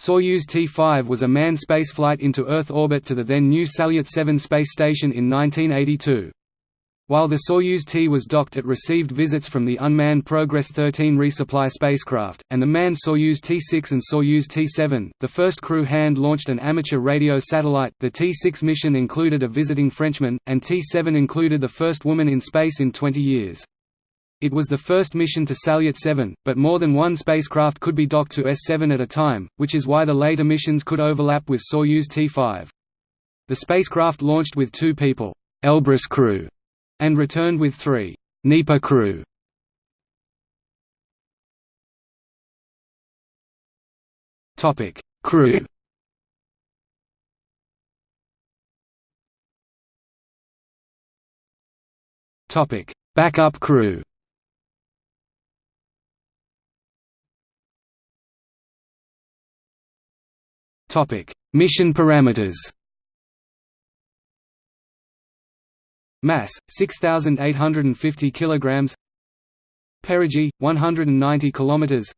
Soyuz T-5 was a manned spaceflight into Earth orbit to the then new Salyut 7 space station in 1982. While the Soyuz T was docked it received visits from the unmanned Progress 13 resupply spacecraft, and the manned Soyuz T-6 and Soyuz T-7. The first crew hand-launched an amateur radio satellite. The T-6 mission included a visiting Frenchman, and T-7 included the first woman in space in 20 years. It was the first mission to Salyut 7, but more than one spacecraft could be docked to S7 at a time, which is why the later missions could overlap with Soyuz T-5. The spacecraft launched with two people, Elbrus crew, and returned with three Dnieper crew. Topic: Crew. Topic: Backup crew. Topic: Mission parameters. Mass 6850 kilograms. Perigee 190 kilometers.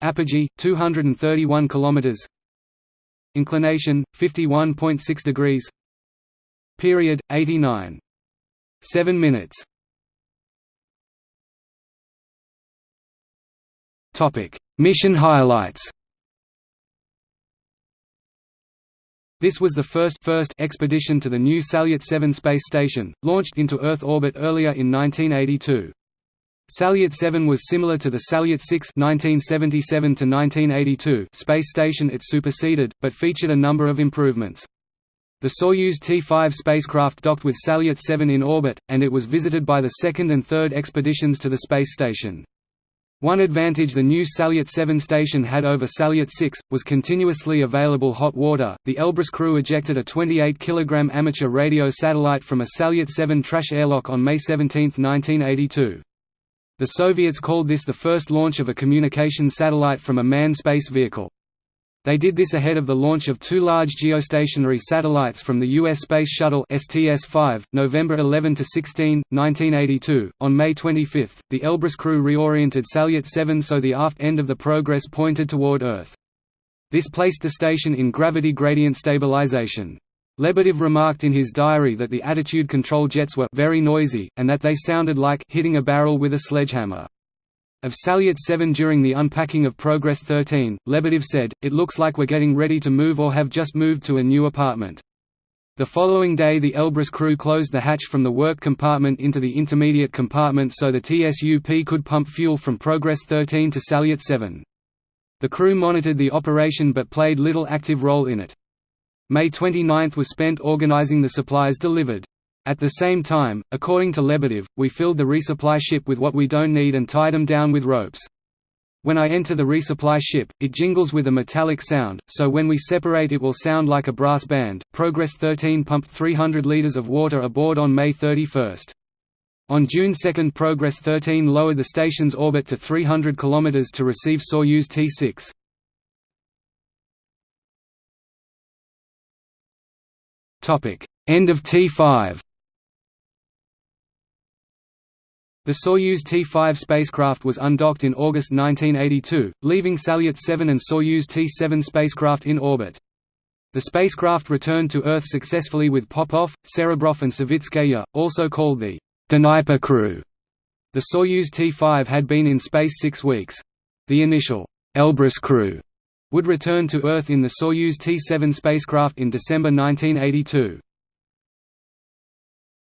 Apogee 231 kilometers. Inclination 51.6 degrees. Period 89 7 minutes. Topic: Mission highlights. This was the first, first expedition to the new Salyut 7 space station, launched into Earth orbit earlier in 1982. Salyut 7 was similar to the Salyut 6 1977 space station it superseded, but featured a number of improvements. The Soyuz T-5 spacecraft docked with Salyut 7 in orbit, and it was visited by the second and third expeditions to the space station. One advantage the new Salyut 7 station had over Salyut 6, was continuously available hot water. The Elbrus crew ejected a 28 kg amateur radio satellite from a Salyut 7 trash airlock on May 17, 1982. The Soviets called this the first launch of a communication satellite from a manned space vehicle. They did this ahead of the launch of two large geostationary satellites from the U.S. Space Shuttle STS-5, November 11–16, 1982. On May 25, the Elbrus crew reoriented Salyut 7 so the aft end of the Progress pointed toward Earth. This placed the station in gravity gradient stabilization. Lebedev remarked in his diary that the attitude control jets were very noisy, and that they sounded like hitting a barrel with a sledgehammer. Of Salyut 7 during the unpacking of Progress 13, Lebedev said, It looks like we're getting ready to move or have just moved to a new apartment. The following day the Elbrus crew closed the hatch from the work compartment into the intermediate compartment so the TSUP could pump fuel from Progress 13 to Salyut 7. The crew monitored the operation but played little active role in it. May 29 was spent organizing the supplies delivered. At the same time, according to Lebedev, we filled the resupply ship with what we don't need and tied them down with ropes. When I enter the resupply ship, it jingles with a metallic sound, so when we separate it will sound like a brass band. Progress 13 pumped 300 liters of water aboard on May 31. On June 2 Progress 13 lowered the station's orbit to 300 km to receive Soyuz T-6. End of T-5 The Soyuz T-5 spacecraft was undocked in August 1982, leaving Salyut 7 and Soyuz T-7 spacecraft in orbit. The spacecraft returned to Earth successfully with Popov, Serebrov and Savitskaya, also called the Dnieper crew. The Soyuz T-5 had been in space six weeks. The initial Elbrus crew would return to Earth in the Soyuz T-7 spacecraft in December 1982.